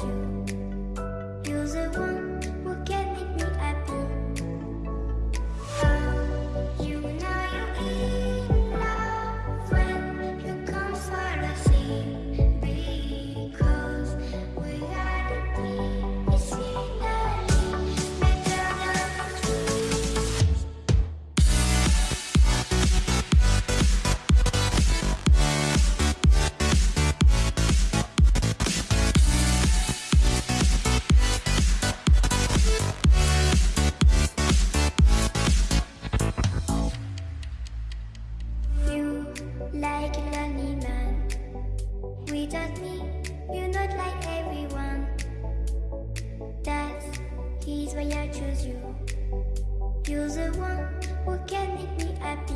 you. You're the one. just me, you're not like everyone. That's, He's why I choose you. You're the one who can make me happy.